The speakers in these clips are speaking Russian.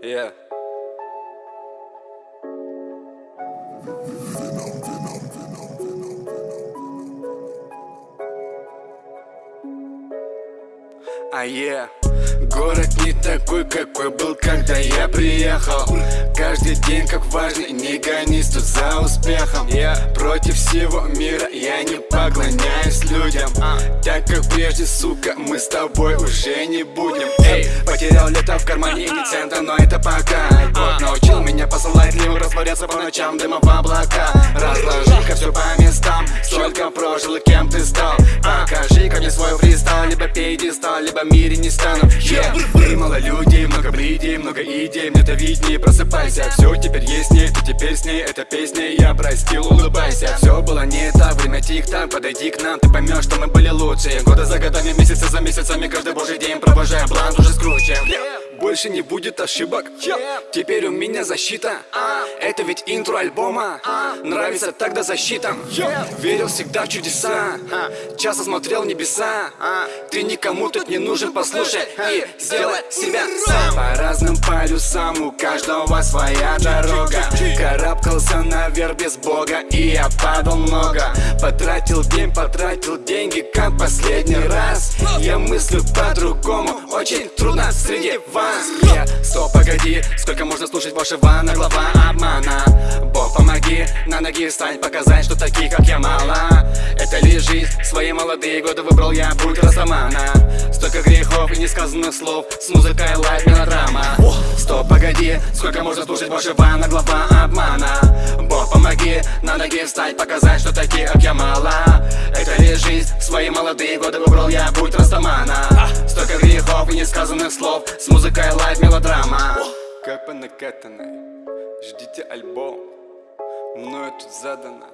Yeah. А я Город не такой, какой был, когда я приехал. Каждый день как важный, не гонись тут за успехом. Я против всего мира, я не поклоняюсь людям. Так как прежде, сука, мы с тобой уже не будем. Эй, потерял лето в кармане, не цента, но это пока. Год научил меня посылать лим, растворяться по ночам, дыма в облака. Разложи-ка все по местам, столько прожил и кем ты стал Покажи ко мне свой фристайл, либо пьедестал, либо мире не стану. Yeah. Мы мало людей, много блидей, много идей Мне-то виднее, просыпайся. Все теперь есть не, ты теперь с ней. Это песня, я простил, улыбайся. Все было не так, время тик-так Подойди к нам, ты поймешь, что мы были лучшие Годы за годами, месяцы за месяцами Каждый божий день провожая. Блант уже скручен больше не будет ошибок. Теперь у меня защита. Это ведь интро альбома. Нравится тогда защита. Верил всегда в чудеса. Часто смотрел небеса. Ты никому тут не нужен, послушай И сделай себя сам. По разным полюсам у каждого своя дорога. Карабкался наверх без бога И я падал много. Потратил день, потратил деньги Как последний раз. Я мыслю по-другому Очень трудно среди вас. Стоп, погоди, сколько можно слушать вашего наглого обмана. Бог, помоги, на ноги встань, показать, что таких, как я, мало Это лишь жизнь, свои молодые годы выбрал я путь Растамана Столько грехов и несказанных слов, с музыкой лайф мелодрама. Стоп, погоди, сколько можно слушать вашего наглого обмана? Бог, помоги, на ноги встать, показать, что таких, я, мало. Это лишь жизнь, свои молодые годы выбрал я путь Растамана Столько грехов и несказанных слов, с музыкой лайф мелодрама. Как по накатанной Ждите альбом. Мною тут задано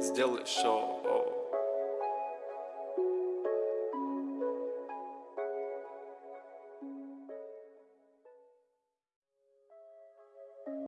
Сделай шоу